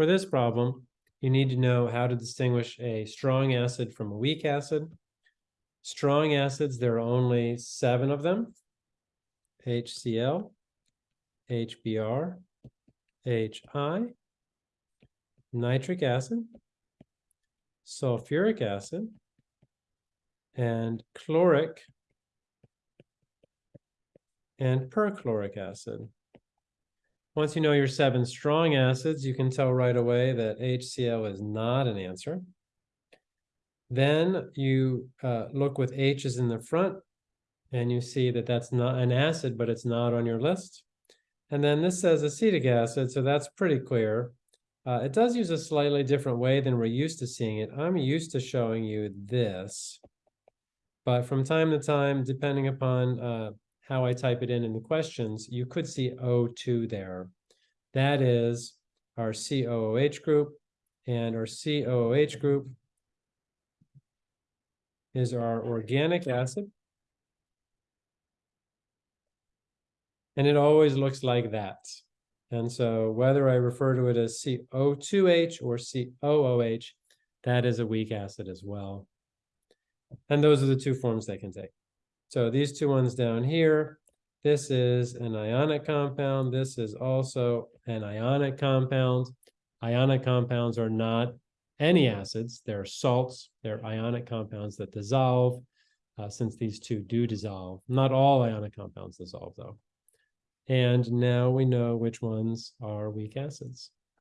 for this problem, you need to know how to distinguish a strong acid from a weak acid. Strong acids, there are only seven of them. HCl, HBr, HI, nitric acid, sulfuric acid, and chloric and perchloric acid. Once you know your seven strong acids, you can tell right away that HCl is not an answer. Then you uh, look with H's in the front and you see that that's not an acid, but it's not on your list. And then this says acetic acid, so that's pretty clear. Uh, it does use a slightly different way than we're used to seeing it. I'm used to showing you this. But from time to time, depending upon uh, how I type it in in the questions, you could see O2 there. That is our COOH group, and our COOH group is our organic acid. And it always looks like that. And so whether I refer to it as CO2H or COOH, that is a weak acid as well. And those are the two forms they can take. So these two ones down here, this is an ionic compound. This is also an ionic compound. Ionic compounds are not any acids. They're salts. They're ionic compounds that dissolve, uh, since these two do dissolve. Not all ionic compounds dissolve, though. And now we know which ones are weak acids.